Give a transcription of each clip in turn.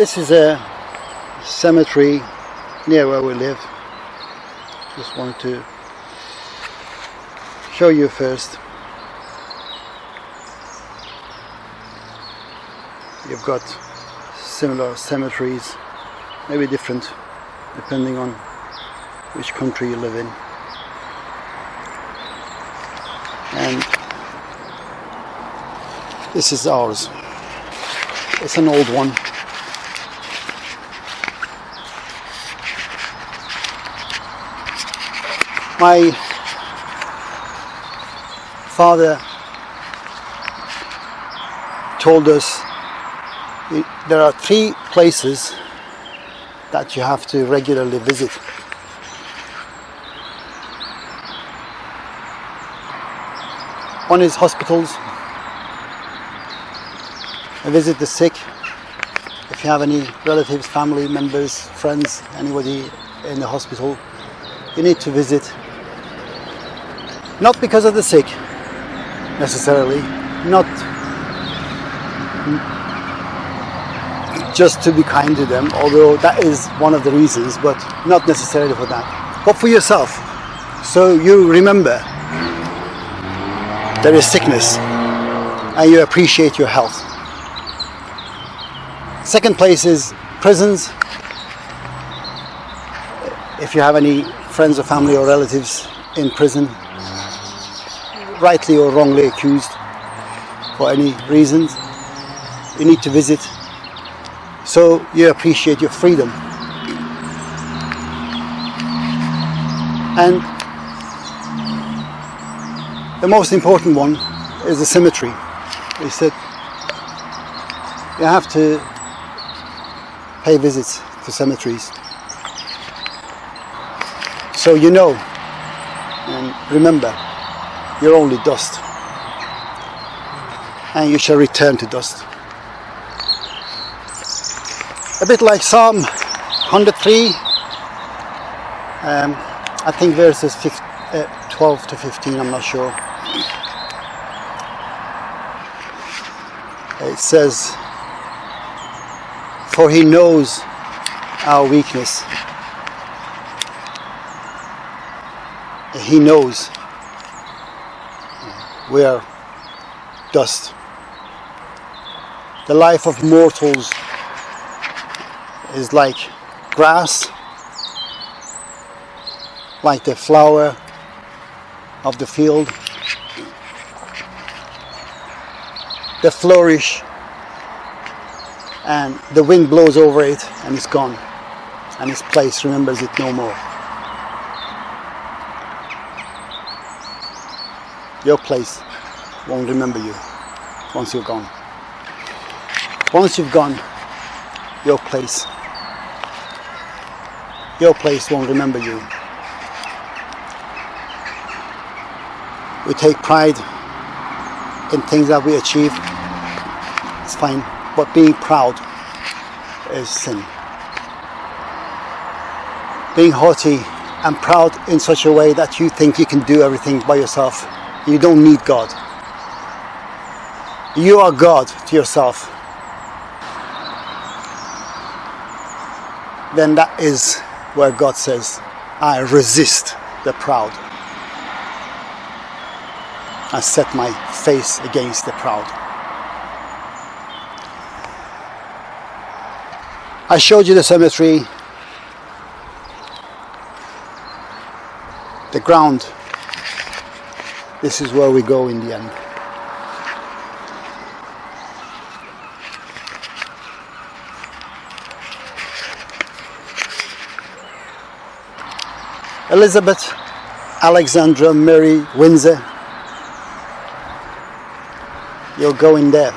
This is a cemetery near where we live. Just wanted to show you first. You've got similar cemeteries, maybe different depending on which country you live in. And this is ours. It's an old one. My father told us there are three places that you have to regularly visit. One is hospitals. Visit the sick. If you have any relatives, family members, friends, anybody in the hospital, you need to visit. Not because of the sick, necessarily. Not just to be kind to them, although that is one of the reasons, but not necessarily for that. But for yourself. So you remember there is sickness and you appreciate your health. Second place is prisons. If you have any friends or family or relatives in prison, rightly or wrongly accused for any reasons, you need to visit so you appreciate your freedom. And the most important one is the symmetry. Is that you have to pay visits to cemeteries. So you know and remember you're only dust and you shall return to dust. A bit like Psalm 103, um, I think verses 15, uh, 12 to 15, I'm not sure. It says, For he knows our weakness. He knows we are dust. The life of mortals is like grass, like the flower of the field. They flourish and the wind blows over it and it's gone and its place remembers it no more. Your place won't remember you once you're gone. Once you've gone, your place your place won't remember you. We take pride in things that we achieve. It's fine, but being proud is sin. Being haughty and proud in such a way that you think you can do everything by yourself. You don't need God. You are God to yourself. Then that is where God says, I resist the proud. I set my face against the proud. I showed you the cemetery, the ground. This is where we go in the end. Elizabeth Alexandra Mary Windsor. You're going there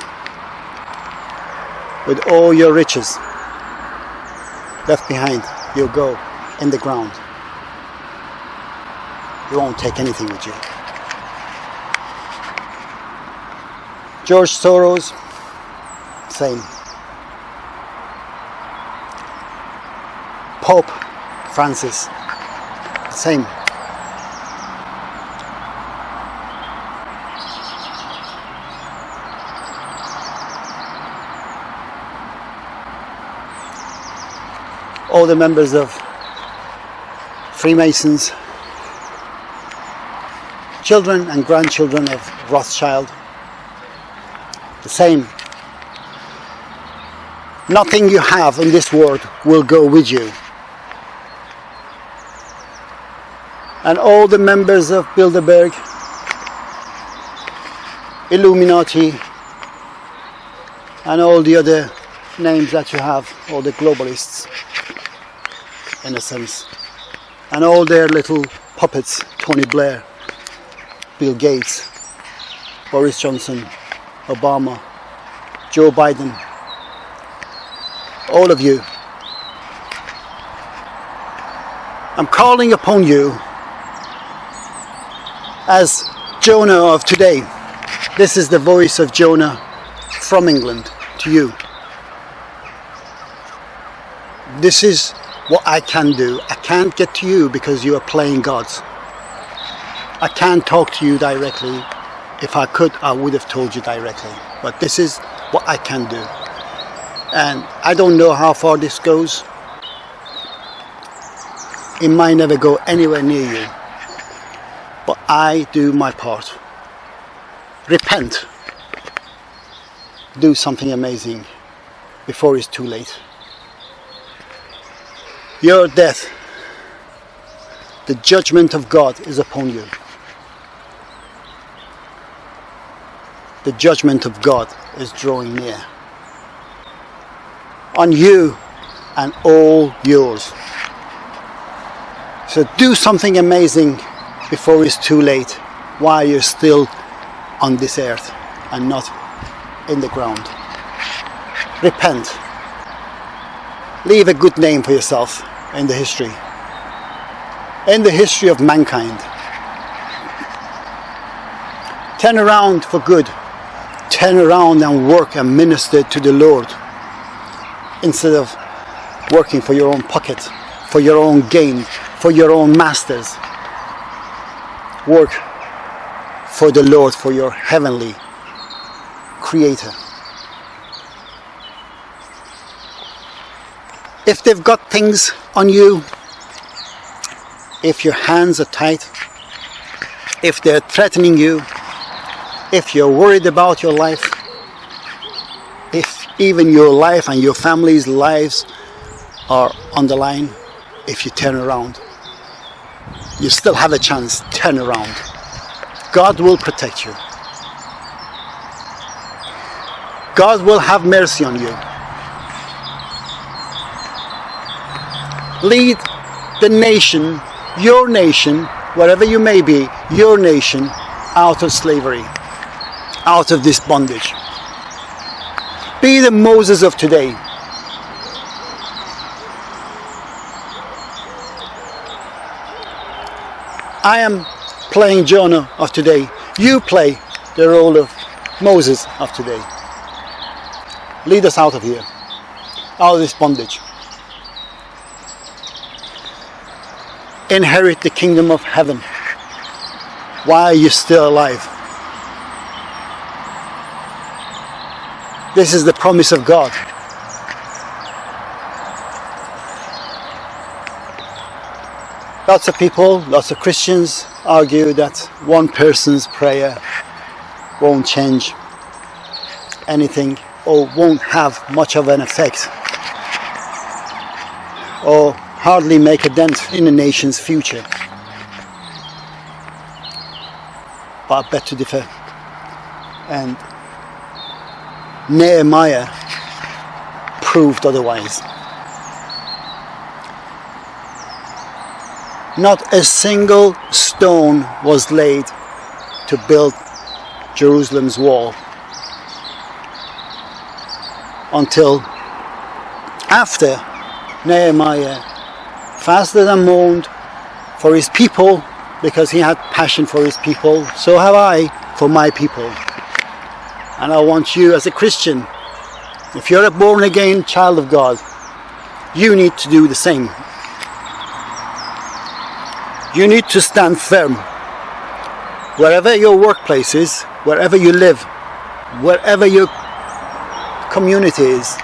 with all your riches left behind. You'll go in the ground. You won't take anything with you. George Soros, same. Pope Francis, same. all the members of Freemasons, children and grandchildren of Rothschild, the same. Nothing you have in this world will go with you. And all the members of Bilderberg, Illuminati, and all the other names that you have, all the globalists, in a sense, and all their little puppets, Tony Blair, Bill Gates, Boris Johnson, Obama, Joe Biden, all of you. I'm calling upon you as Jonah of today. This is the voice of Jonah from England to you. This is what I can do. I can't get to you because you are playing gods. I can't talk to you directly. If I could, I would have told you directly. But this is what I can do. And I don't know how far this goes. It might never go anywhere near you. But I do my part. Repent. Do something amazing before it's too late. Your death, the judgment of God is upon you. The judgment of God is drawing near on you and all yours. So do something amazing before it's too late while you're still on this earth and not in the ground. Repent. Leave a good name for yourself in the history. In the history of mankind. Turn around for good. Turn around and work and minister to the Lord instead of working for your own pocket, for your own gain, for your own masters. Work for the Lord, for your heavenly Creator. If they've got things on you, if your hands are tight, if they're threatening you, if you're worried about your life, if even your life and your family's lives are on the line, if you turn around, you still have a chance, turn around. God will protect you. God will have mercy on you. Lead the nation, your nation, wherever you may be, your nation, out of slavery, out of this bondage. Be the Moses of today. I am playing Jonah of today. You play the role of Moses of today. Lead us out of here, out of this bondage. Inherit the kingdom of heaven while you're still alive. This is the promise of God. Lots of people, lots of Christians argue that one person's prayer won't change anything or won't have much of an effect or hardly make a dent in a nation's future. But I bet to differ. And Nehemiah proved otherwise. Not a single stone was laid to build Jerusalem's wall until after Nehemiah fasted and mourned for his people because he had passion for his people. So have I for my people. And I want you as a Christian, if you're a born again child of God, you need to do the same. You need to stand firm. Wherever your workplace is, wherever you live, wherever your community is,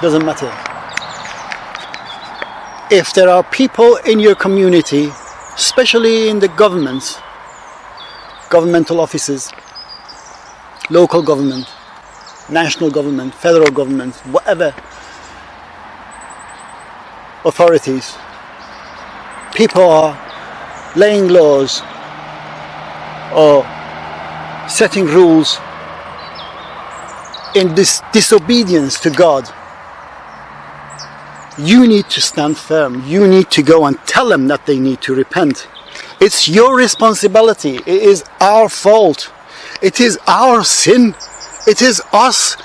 doesn't matter. if there are people in your community, especially in the governments, governmental offices, local government, national government, federal government, whatever authorities, people are laying laws or setting rules in this disobedience to God you need to stand firm. You need to go and tell them that they need to repent. It's your responsibility. It is our fault. It is our sin. It is us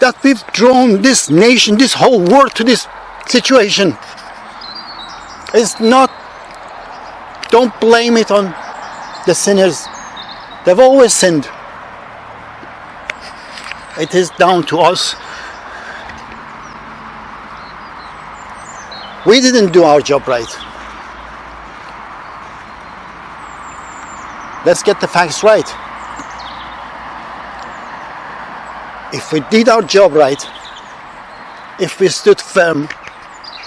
that we've drawn this nation, this whole world to this situation. It's not, don't blame it on the sinners. They've always sinned. It is down to us We didn't do our job right. Let's get the facts right. If we did our job right, if we stood firm,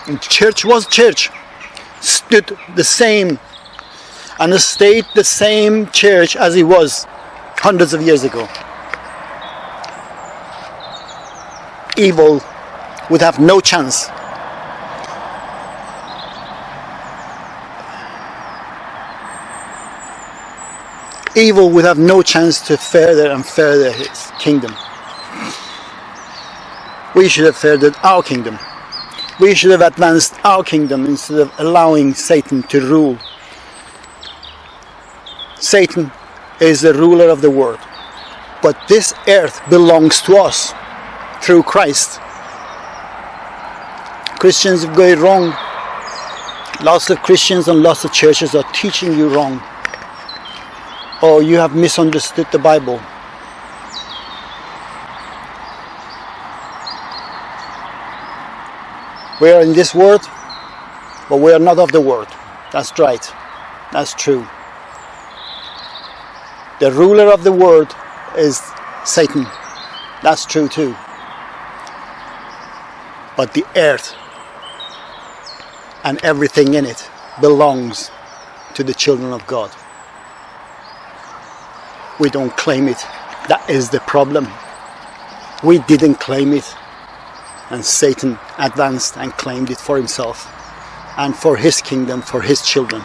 and church was church, stood the same and stayed the same church as it was hundreds of years ago. Evil would have no chance evil would have no chance to further and further his kingdom. We should have furthered our kingdom. We should have advanced our kingdom instead of allowing Satan to rule. Satan is the ruler of the world. But this earth belongs to us through Christ. Christians have it wrong. Lots of Christians and lots of churches are teaching you wrong or you have misunderstood the Bible. We are in this world, but we are not of the world. That's right. That's true. The ruler of the world is Satan. That's true too. But the earth and everything in it belongs to the children of God we don't claim it. That is the problem. We didn't claim it. And Satan advanced and claimed it for himself and for his kingdom, for his children.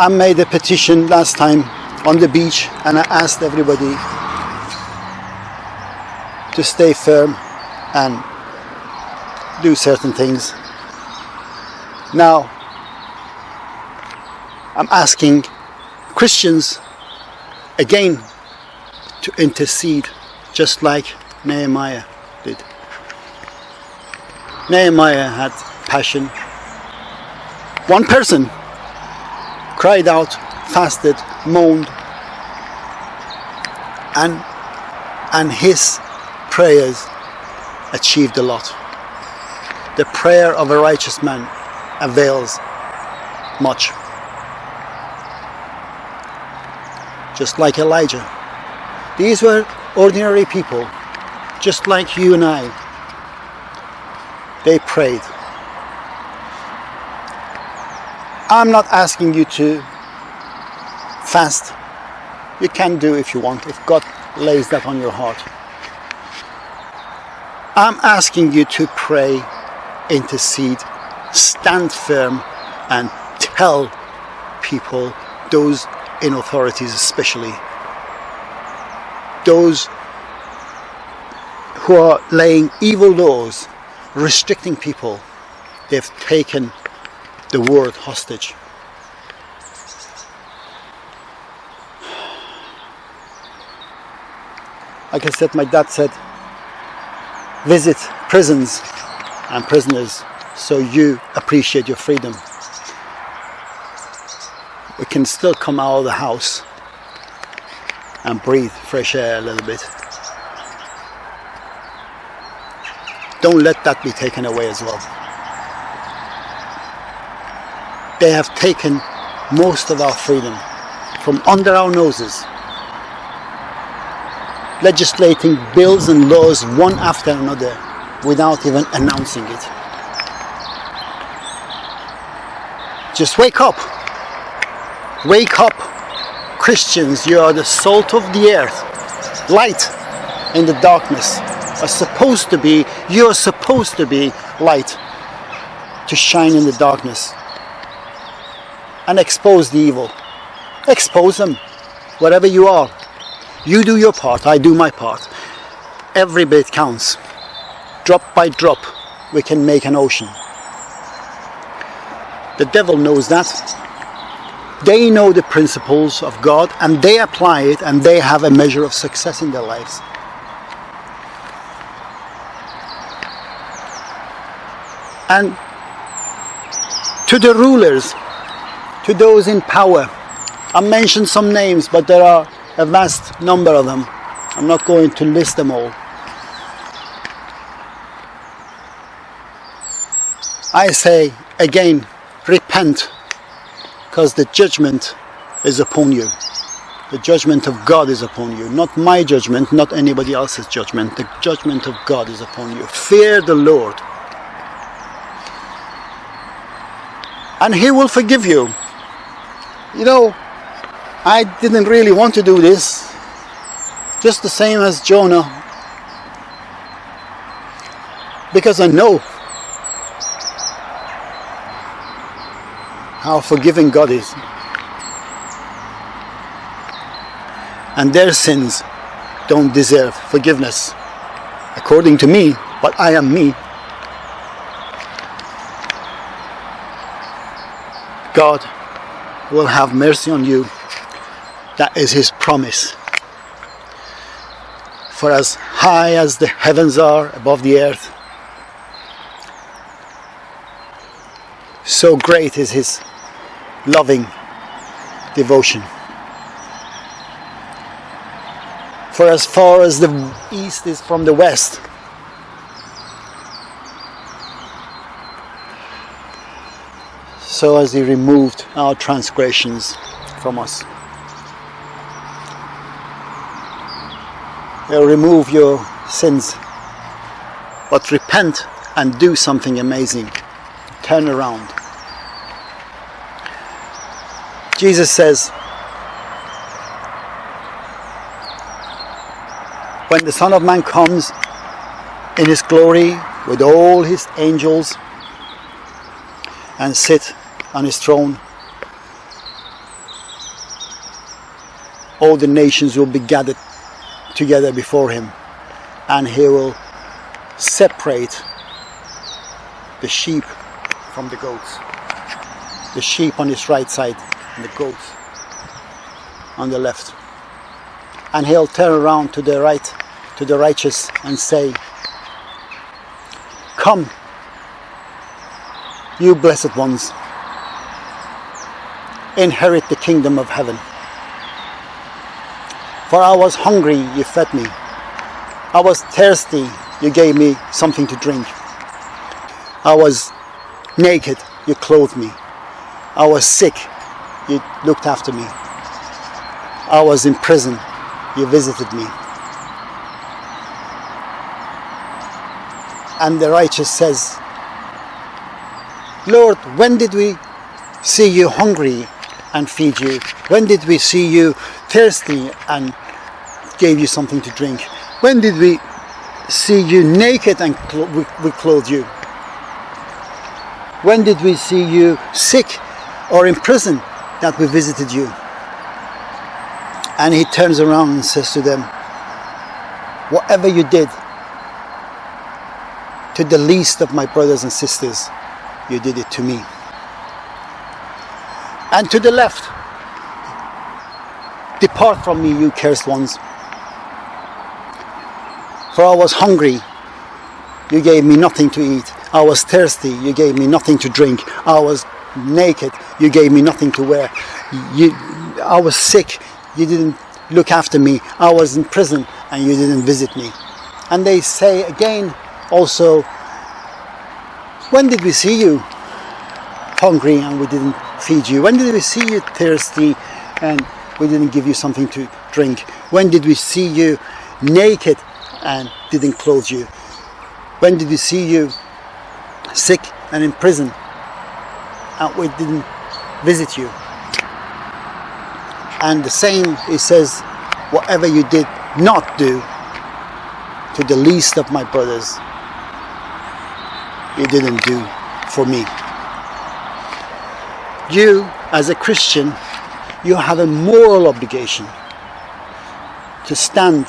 I made a petition last time on the beach and I asked everybody to stay firm and do certain things. Now, I'm asking Christians again to intercede just like Nehemiah did. Nehemiah had passion. One person cried out fasted, moaned, and and his prayers achieved a lot. The prayer of a righteous man avails much. Just like Elijah. These were ordinary people, just like you and I. They prayed. I'm not asking you to fast you can do if you want if God lays that on your heart I'm asking you to pray intercede stand firm and tell people those in authorities especially those who are laying evil laws restricting people they've taken the world hostage. Like I said, my dad said, visit prisons and prisoners so you appreciate your freedom. We can still come out of the house and breathe fresh air a little bit. Don't let that be taken away as well. They have taken most of our freedom from under our noses, legislating bills and laws one after another without even announcing it. Just wake up. Wake up. Christians, you are the salt of the earth. Light in the darkness. Are supposed to be, you are supposed to be light to shine in the darkness and expose the evil. Expose them, whatever you are. You do your part, I do my part. Every bit counts. Drop by drop, we can make an ocean. The devil knows that. They know the principles of God and they apply it and they have a measure of success in their lives. And to the rulers, to those in power, I mentioned some names, but there are a vast number of them. I'm not going to list them all. I say again, repent, because the judgment is upon you. The judgment of God is upon you. Not my judgment, not anybody else's judgment. The judgment of God is upon you. Fear the Lord. And He will forgive you. You know, I didn't really want to do this. Just the same as Jonah. Because I know how forgiving God is. And their sins don't deserve forgiveness. According to me, but I am me. God will have mercy on you. That is His promise. For as high as the heavens are above the earth, so great is His loving devotion. For as far as the east is from the west, so as He removed our transgressions from us. He'll remove your sins, but repent and do something amazing. Turn around. Jesus says, when the Son of Man comes in his glory with all his angels and sit on his throne, all the nations will be gathered together before him and he will separate the sheep from the goats. The sheep on his right side and the goats on the left. And he'll turn around to the right, to the righteous and say, Come, you blessed ones, inherit the kingdom of heaven. For I was hungry, you fed me. I was thirsty, you gave me something to drink. I was naked, you clothed me. I was sick, you looked after me. I was in prison, you visited me. And the righteous says, Lord, when did we see you hungry and feed you? When did we see you thirsty and gave you something to drink? When did we see you naked and we, we clothed you? When did we see you sick or in prison that we visited you? And he turns around and says to them, Whatever you did to the least of my brothers and sisters, you did it to me. And to the left, Depart from me, you cursed ones. For I was hungry, you gave me nothing to eat. I was thirsty, you gave me nothing to drink. I was naked, you gave me nothing to wear. You, I was sick, you didn't look after me. I was in prison and you didn't visit me. And they say again also, when did we see you hungry and we didn't feed you? When did we see you thirsty and we didn't give you something to drink? When did we see you naked and didn't clothe you? When did we see you sick and in prison and we didn't visit you? And the same, it says, whatever you did not do to the least of my brothers, you didn't do for me. You, as a Christian, you have a moral obligation to stand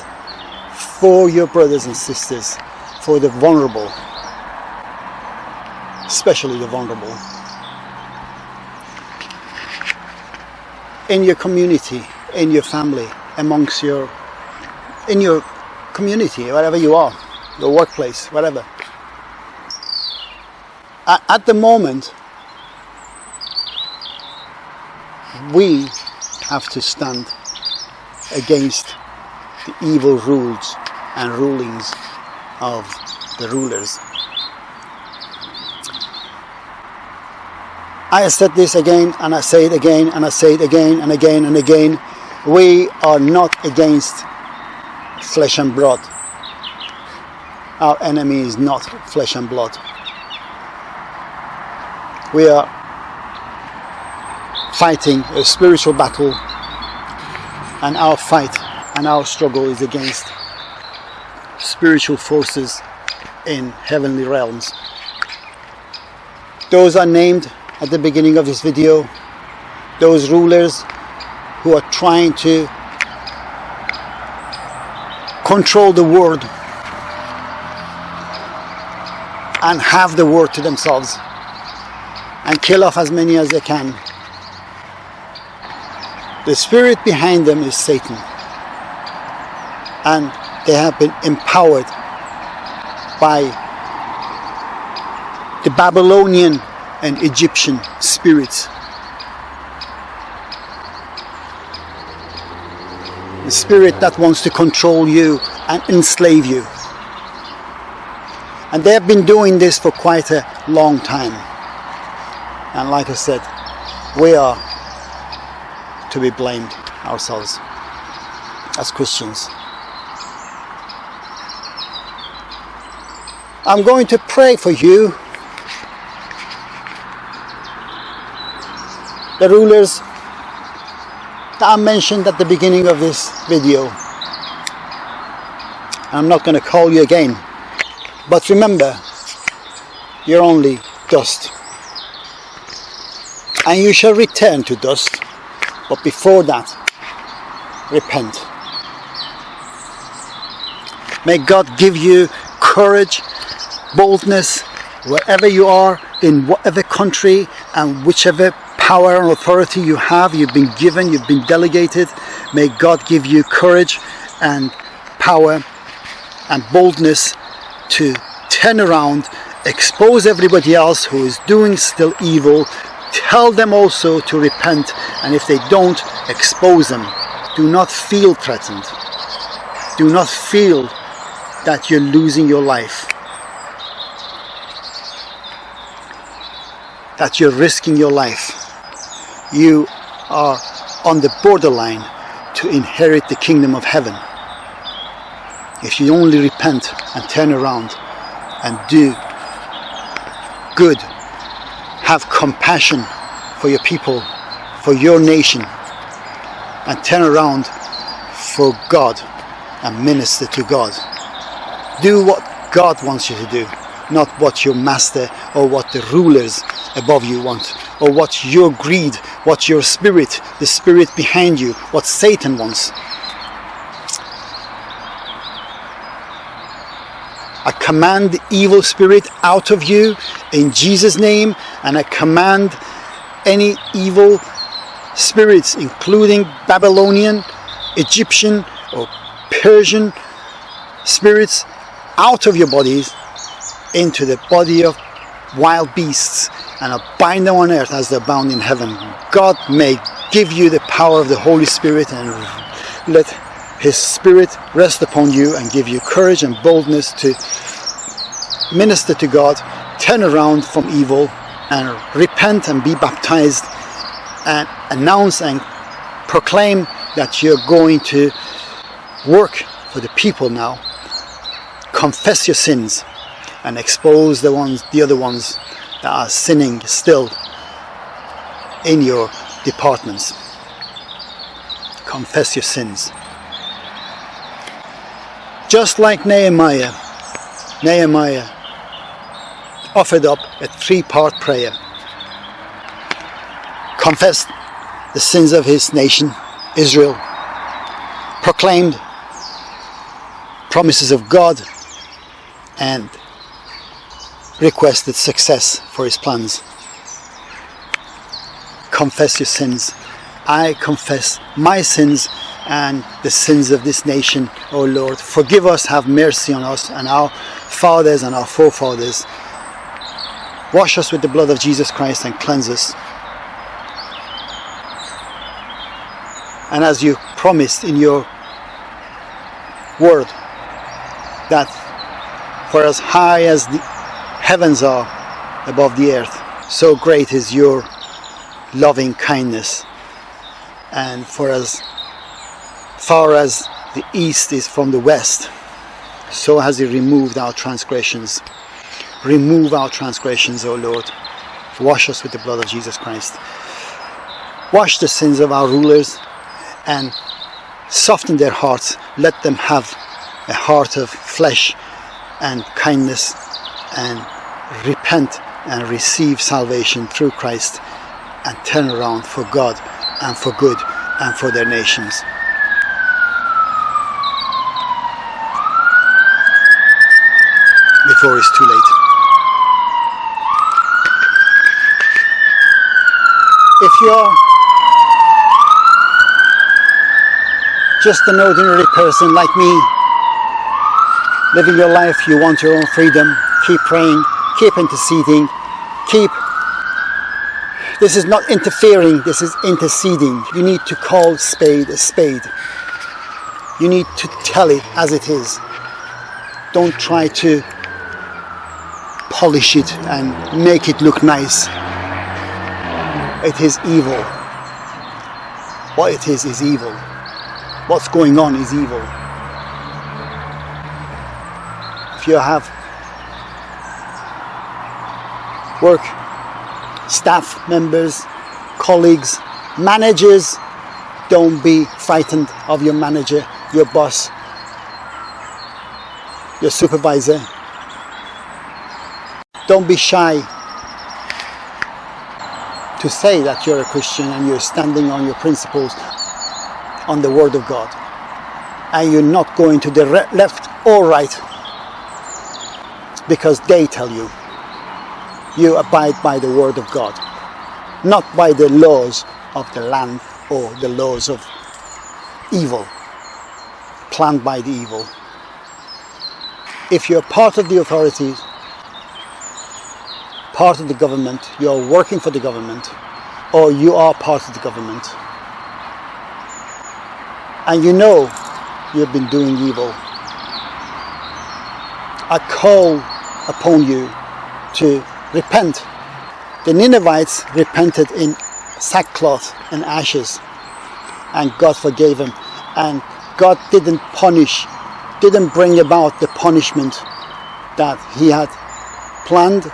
for your brothers and sisters, for the vulnerable, especially the vulnerable. In your community, in your family, amongst your, in your community, wherever you are, your workplace, whatever. At, at the moment, we have to stand against the evil rules and rulings of the rulers. I said this again and I say it again and I say it again and again and again. We are not against flesh and blood. Our enemy is not flesh and blood. We are fighting a spiritual battle and our fight and our struggle is against spiritual forces in heavenly realms. Those are named at the beginning of this video, those rulers who are trying to control the world and have the world to themselves and kill off as many as they can. The spirit behind them is Satan and they have been empowered by the Babylonian and Egyptian spirits. The spirit that wants to control you and enslave you. And they have been doing this for quite a long time. And like I said, we are to be blamed ourselves as Christians. I'm going to pray for you, the rulers that I mentioned at the beginning of this video. I'm not going to call you again, but remember, you're only dust. And you shall return to dust, but before that, repent. May God give you courage boldness wherever you are in whatever country and whichever power and authority you have. You've been given you've been delegated. May God give you courage and power and boldness to turn around expose everybody else who is doing still evil tell them also to repent and if they don't expose them. Do not feel threatened. Do not feel that you're losing your life. That you're risking your life. You are on the borderline to inherit the kingdom of heaven. If you only repent and turn around and do good, have compassion for your people, for your nation, and turn around for God and minister to God. Do what God wants you to do, not what your master or what the rulers above you want or what your greed, what your spirit, the spirit behind you, what Satan wants. I command the evil spirit out of you in Jesus name and I command any evil spirits including Babylonian, Egyptian or Persian spirits out of your bodies into the body of wild beasts and I'll bind them on earth as they're bound in heaven. God may give you the power of the Holy Spirit and let His Spirit rest upon you and give you courage and boldness to minister to God, turn around from evil and repent and be baptized and announce and proclaim that you're going to work for the people now. Confess your sins and expose the ones, the other ones that are sinning still in your departments. Confess your sins. Just like Nehemiah, Nehemiah offered up a three-part prayer. Confessed the sins of his nation, Israel, proclaimed promises of God and requested success for his plans. Confess your sins. I confess my sins and the sins of this nation, O Lord. Forgive us, have mercy on us and our fathers and our forefathers. Wash us with the blood of Jesus Christ and cleanse us. And as you promised in your word, that for as high as the heavens are above the earth, so great is your loving kindness. And for as far as the east is from the west, so has He removed our transgressions. Remove our transgressions, O Lord. Wash us with the blood of Jesus Christ. Wash the sins of our rulers and soften their hearts. Let them have a heart of flesh and kindness and repent and receive salvation through Christ and turn around for God and for good and for their nations. Before it's too late. If you're just an ordinary person like me, living your life, you want your own freedom, keep praying, keep interceding, keep this is not interfering, this is interceding. You need to call spade a spade. You need to tell it as it is. Don't try to polish it and make it look nice. It is evil. What it is is evil. What's going on is evil. If you have work staff members, colleagues, managers, don't be frightened of your manager, your boss, your supervisor. Don't be shy to say that you're a Christian and you're standing on your principles, on the Word of God. And you're not going to the left or right because they tell you you abide by the word of God, not by the laws of the land or the laws of evil, planned by the evil. If you're part of the authorities, part of the government, you're working for the government, or you are part of the government, and you know you've been doing evil, I call upon you to repent. The Ninevites repented in sackcloth and ashes and God forgave them and God didn't punish, didn't bring about the punishment that he had planned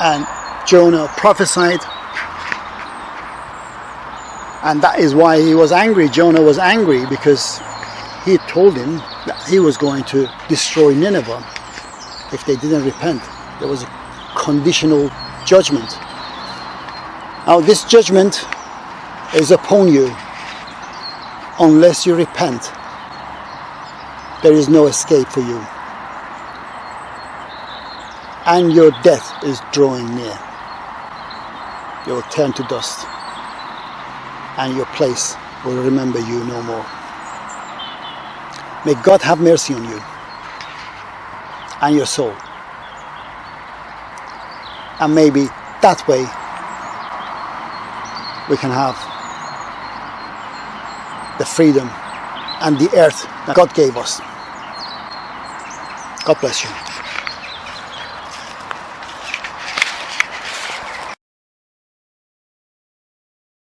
and Jonah prophesied and that is why he was angry. Jonah was angry because he told him that he was going to destroy Nineveh if they didn't repent there was a conditional judgment. Now this judgment is upon you unless you repent. There is no escape for you. And your death is drawing near. You will turn to dust and your place will remember you no more. May God have mercy on you and your soul and maybe that way we can have the freedom and the earth that God gave us. God bless you.